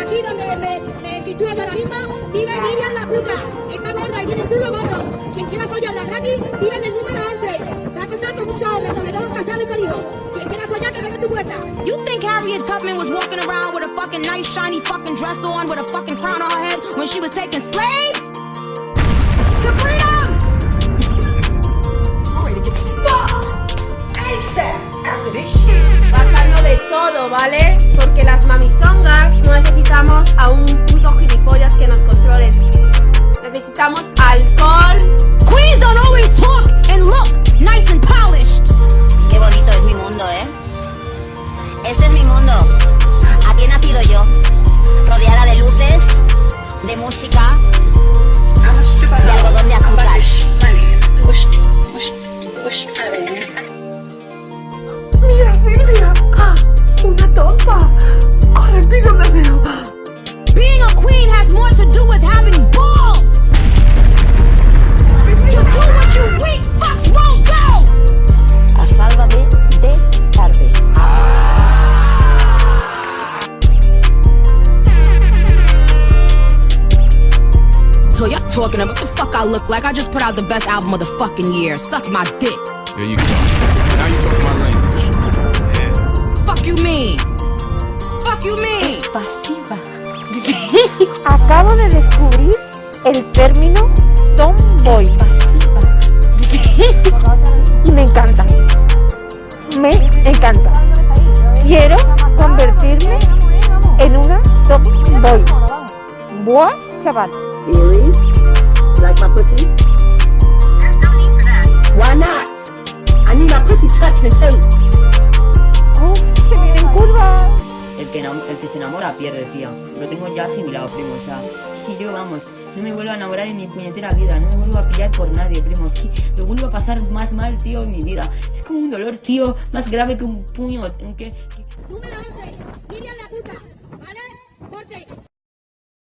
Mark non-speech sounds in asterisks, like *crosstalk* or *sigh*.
aquí donde me, me sitúo yo ahora mismo, vive Miriam la puta. Está gorda y tiene el culo gordo. Quien quiera follarla gratis, vive en el número 11. Está contado con muchos hombres, sobre todo casados y con hijos. Quien quiera follar, que venga a tu puerta. You think Harriet Tubman was walking around with a fucking nice shiny fucking dress on with a fucking crown on her head when she was taking slaves? To freedom! Pasando de todo, ¿vale? Porque las mamisongas Necesitamos alcohol. Queens don't always talk and look nice and polished. Qué bonito es mi mundo, ¿eh? Este es mi mundo. Aquí he nacido yo. Rodeada de luces, de música, de algodón de azúcar. Mira, Silvia. ¡Ah! Una tonta. Corre, pídamelo. Being talking about the fuck I look like? I just put out the best album of the fucking year. Suck my dick. There you go. Now you talking my language. Fuck you mean? Fuck you mean? Pasiva. *laughs* Acabo de descubrir el término tomboy *laughs* y me encanta. Me encanta. Quiero convertirme en una tomboy. Buah, chaval. Siri, enamora pierde, tía. Lo tengo ya asimilado, primo. O sea, es que yo, vamos, no me vuelvo a enamorar en mi puñetera vida. No me vuelvo a pillar por nadie, primo. Que lo vuelvo a pasar más mal, tío, en mi vida. Es como un dolor, tío, más grave que un puño. Que- Número 11, Miriam la puta. ¿Vale? Corte.